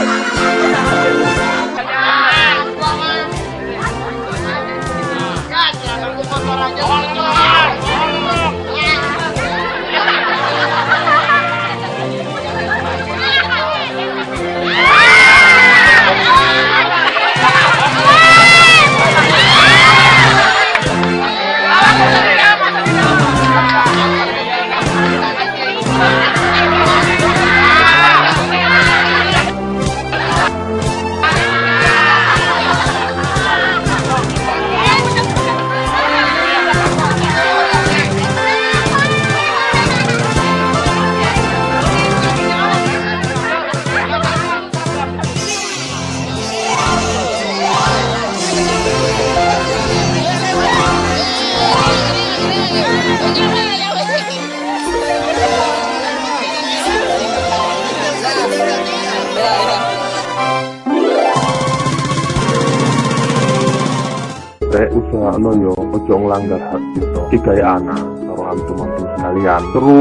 Jangan, jangan, jangan, teh usaha no yo ojo ngelanggar hak gitu kikai anak karo antum antum sekalian. Terus